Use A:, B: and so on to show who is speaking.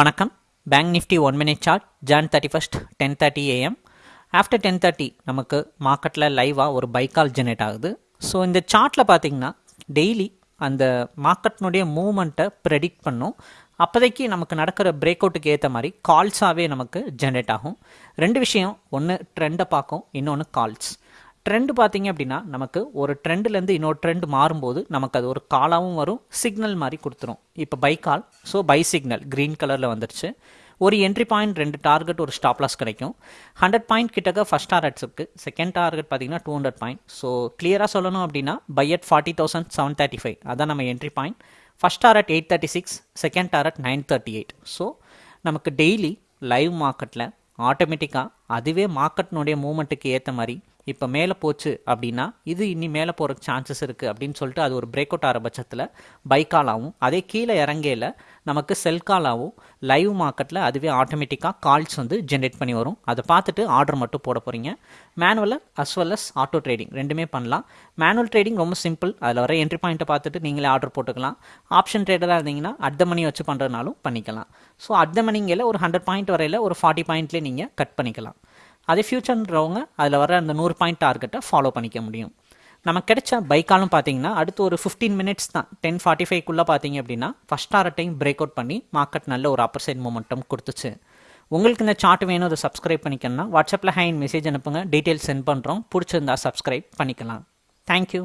A: வணக்கம். Bank nifty one minute chart June thirty first ten thirty AM after ten thirty நமக்கு மார்க்கெட்டில் லைவாக ஒரு பைக்கால் ஜெனரேட் ஆகுது. ஸோ இந்த சார்ட்டில் பார்த்தீங்கன்னா டெய்லி அந்த மார்க்கெட்னுடைய மூமெண்ட்டை ப்ரெடிக்ட் பண்ணும். அப்போதைக்கு நமக்கு நடக்கிற பிரேக் அவுட்டுக்கு ஏற்ற மாதிரி கால்ஸாகவே நமக்கு ஜென்ரேட் ஆகும். ரெண்டு விஷயம் ஒன்று ட்ரெண்டை பார்க்கும் இன்னொன்று கால்ஸ் ட்ரெண்ட் பார்த்தீங்க அப்படின்னா நமக்கு ஒரு ட்ரெண்ட்லேருந்து இன்னொரு ட்ரெண்ட் மாறும்போது நமக்கு அது ஒரு காலாகவும் வரும் சிக்னல் மாதிரி கொடுத்துரும். இப்போ buy call so buy signal green கலரில் வந்துருச்சு. ஒரு என்ட்ரி பாயிண்ட் ரெண்டு டார்கெட் ஒரு ஸ்டாப் லாஸ் கிடைக்கும். ஹண்ட்ரட் பாயிண்ட் கிட்டக்க ஃபஸ்ட் டார்கெட்ஸ் இருக்குது செகண்ட் டார்கெட் பார்த்தீங்கன்னா டூ ஹண்ட்ரட் பாயிண்ட் ஸோ கிளியராக சொல்லணும் அப்படின்னா buy at forty thousand seven thirty five அதான் நம்ம entry point first target eight thirty six second target nine thirty eight so நமக்கு டெய்லி லைவ் மார்க்கெட்டில் ஆட்டோமேட்டிக்காக அதுவே மார்க்கெட்னுடைய மூமெண்ட்டுக்கு ஏற்ற மாதிரி. இப்போ மேலே போச்சு அப்படின்னா இது இனி மேலே போகிறக்கு சான்சஸ் இருக்குது அப்படின்னு சொல்லிட்டு அது ஒரு பிரேக் அவுட் ஆகிற பட்சத்தில் பைக்காலாகவும் அதே கீழே இறங்கையில் நமக்கு செல் காலாகவும் லைவ் மார்க்கெட்டில் அதுவே ஆட்டோமேட்டிக்காக கால்ஸ் வந்து ஜென்ரேட் பண்ணி வரும். அதை பார்த்துட்டு ஆர்டர் மட்டும் போட போகிறீங்க manual as well as auto trading ரெண்டுமே பண்ணலாம். மேனுவல் ட்ரேடிங் ரொம்ப சிம்பிள் அதில் வர என்ட்ரி பாயிண்ட்டை பார்த்துட்டு நீங்களே ஆர்டர் போட்டுக்கலாம். ஆப்ஷன் ட்ரேடராக இருந்தீங்கன்னா அட் த மணி வச்சு பண்ணுறதுனாலும் பண்ணிக்கலாம். ஸோ அட் த மணிங்கில் ஒரு ஹண்ட்ரட் பாயிண்ட் வரையில் ஒரு ஃபார்ட்டி பாயிண்ட்லேயே நீங்கள் கட் பண்ணிக்கலாம். அதே ஃபியூச்சர்ன்றவங்க அதில் வர அந்த நூறு பாயிண்ட் டார்கெட்டை ஃபாலோ பண்ணிக்க முடியும். நமக்கு கிடைச்ச பைக்காலும் பார்த்தீங்கன்னா அடுத்து ஒரு ஃபிஃப்டீன் மினிட்ஸ் தான். டென் ஃபார்ட்டி ஃபைவ்க்குள்ளே பார்த்தீங்க அப்படின்னா ஃபஸ்ட் டைம் பிரேக் அவுட் பண்ணி மார்க்கெட் நல்ல ஒரு அப்பர் சைட் மொமெண்டம் கொடுத்துச்சு. உங்களுக்கு இந்த சார்ட் வேணும் அதை சப்ஸ்கிரைப் பண்ணிக்கணும்னா வாட்ஸ்அப்பில் ஹேண்ட் மெசேஜ் அனுப்புங்க. டீட்டெயில்ஸ் சென்ட் பண்ணுறோம் பிடிச்சிருந்தா சப்ஸ்கிரைப் பண்ணிக்கலாம். தேங்க்யூ